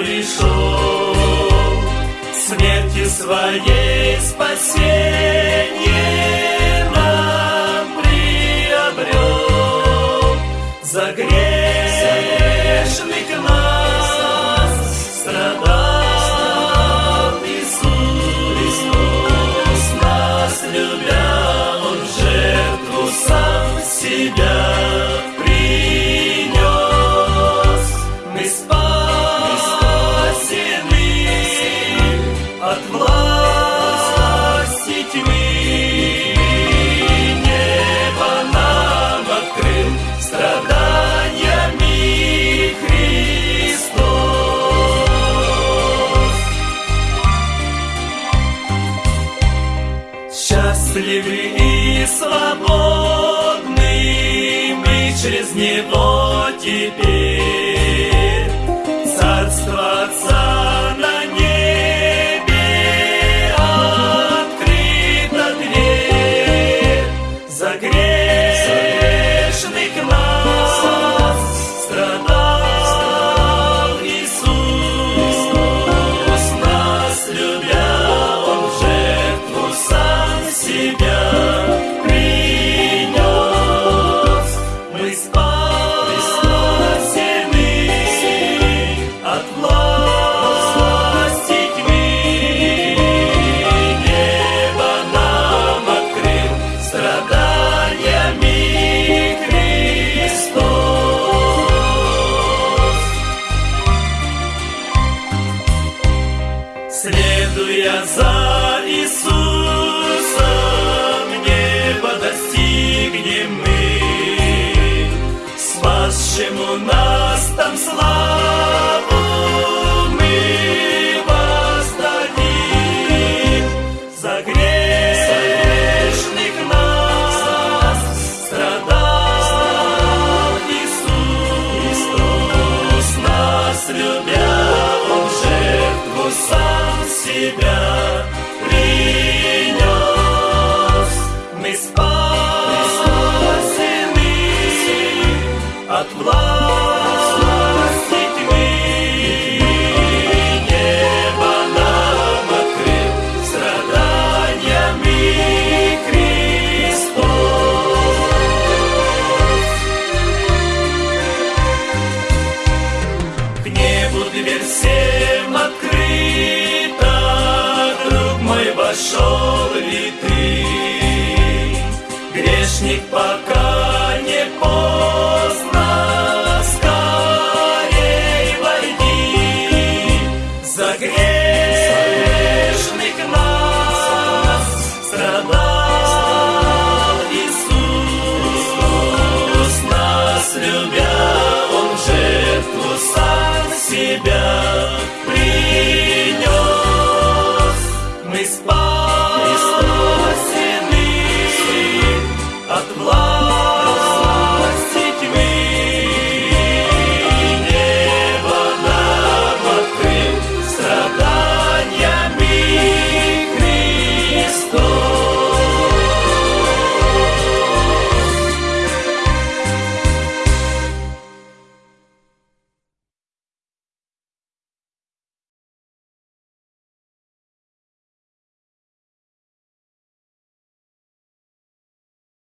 пришел, смерти своей спасения. счастливы и свободны, мы через него теперь. За Иисусом небо достигнем мы, Спасшему нас там славу мы воздадим. За грешных нас страдал Иисус, нас любя, Он жертву сам себя. всем открыто, друг мой вошел. себя.